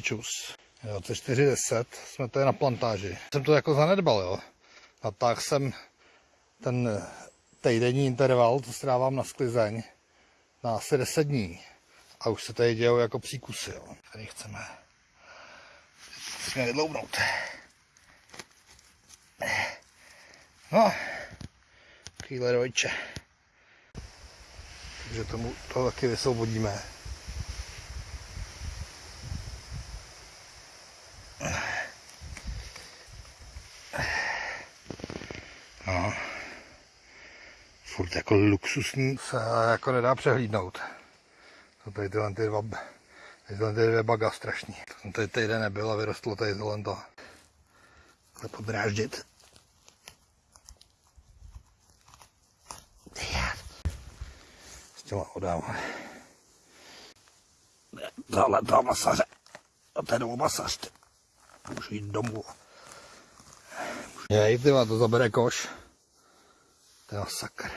Čus. 24.10 jsme tady na plantáži. Jsem to jako zanedbal, jo. Natáhl jsem ten týdenní interval, co strávám na sklizeň, na asi 10 dní. A už se tady dějou jako příkusy, jo. Tady chceme jsme vydloubnout. No, chvíle dvojče. Takže tomu to taky vysvobodíme. No. Furt jako luxusní se jako nedá přehlídnout. To tady tyhle ty dva, tyhle ty dvě baga strašný. To tady týden nebyl a vyrostlo tady tohle to. Ale podráždit. S těma odám. Tohle toho masaře. A ten masař. Můžu jít domů. Jej, ty to zabere koš. To je sakr.